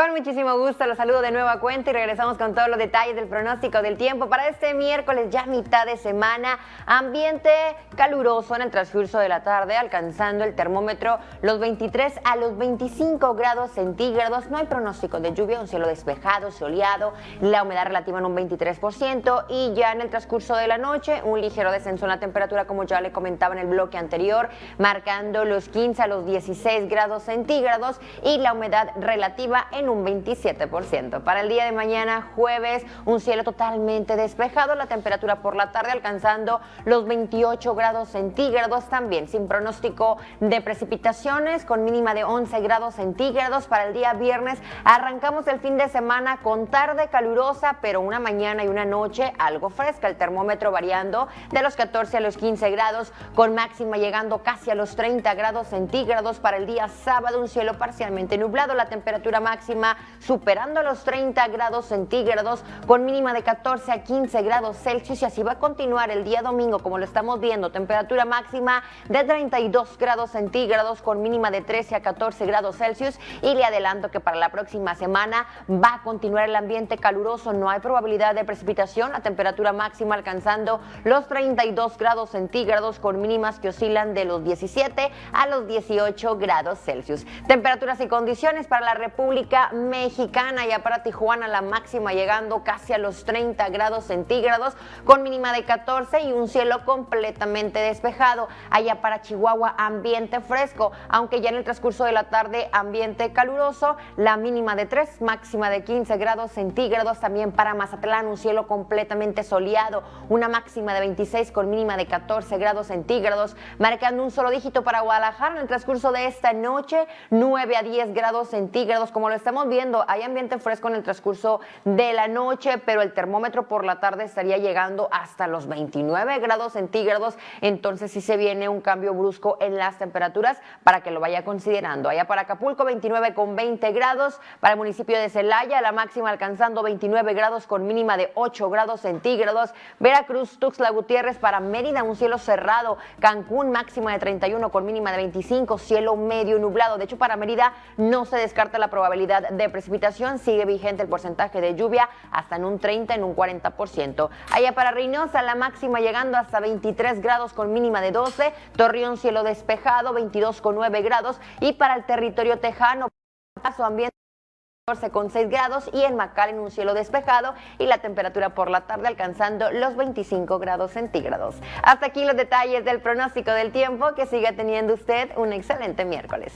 Con muchísimo gusto, los saludo de nueva cuenta y regresamos con todos los detalles del pronóstico del tiempo para este miércoles, ya mitad de semana. Ambiente caluroso en el transcurso de la tarde, alcanzando el termómetro los 23 a los 25 grados centígrados. No hay pronóstico de lluvia, un cielo despejado, soleado, la humedad relativa en un 23% y ya en el transcurso de la noche un ligero descenso en la temperatura, como ya le comentaba en el bloque anterior, marcando los 15 a los 16 grados centígrados y la humedad relativa en un 27%. Para el día de mañana, jueves, un cielo totalmente despejado, la temperatura por la tarde alcanzando los 28 grados centígrados también, sin pronóstico de precipitaciones, con mínima de 11 grados centígrados. Para el día viernes arrancamos el fin de semana con tarde calurosa, pero una mañana y una noche algo fresca, el termómetro variando de los 14 a los 15 grados, con máxima llegando casi a los 30 grados centígrados. Para el día sábado, un cielo parcialmente nublado, la temperatura máxima superando los 30 grados centígrados con mínima de 14 a 15 grados Celsius y así va a continuar el día domingo como lo estamos viendo, temperatura máxima de 32 grados centígrados con mínima de 13 a 14 grados Celsius y le adelanto que para la próxima semana va a continuar el ambiente caluroso, no hay probabilidad de precipitación, la temperatura máxima alcanzando los 32 grados centígrados con mínimas que oscilan de los 17 a los 18 grados Celsius. Temperaturas y condiciones para la República Mexicana, ya para Tijuana la máxima llegando casi a los 30 grados centígrados con mínima de 14 y un cielo completamente despejado. Allá para Chihuahua ambiente fresco, aunque ya en el transcurso de la tarde ambiente caluroso, la mínima de 3, máxima de 15 grados centígrados. También para Mazatlán un cielo completamente soleado, una máxima de 26 con mínima de 14 grados centígrados, marcando un solo dígito para Guadalajara en el transcurso de esta noche, 9 a 10 grados centígrados como lo está estamos viendo, hay ambiente fresco en el transcurso de la noche, pero el termómetro por la tarde estaría llegando hasta los 29 grados centígrados, entonces sí se viene un cambio brusco en las temperaturas para que lo vaya considerando. Allá para Acapulco 29 con 20 grados, para el municipio de Celaya la máxima alcanzando 29 grados con mínima de 8 grados centígrados, Veracruz, Tuxtla Gutiérrez para Mérida un cielo cerrado, Cancún máxima de 31 con mínima de 25, cielo medio nublado, de hecho para Mérida no se descarta la probabilidad de precipitación sigue vigente el porcentaje de lluvia hasta en un 30, en un 40%. Allá para Reynosa la máxima llegando hasta 23 grados con mínima de 12, Torreón cielo despejado 22 con 9 grados y para el territorio tejano su ambiente 14 con 6 grados y en en un cielo despejado y la temperatura por la tarde alcanzando los 25 grados centígrados. Hasta aquí los detalles del pronóstico del tiempo, que siga teniendo usted un excelente miércoles.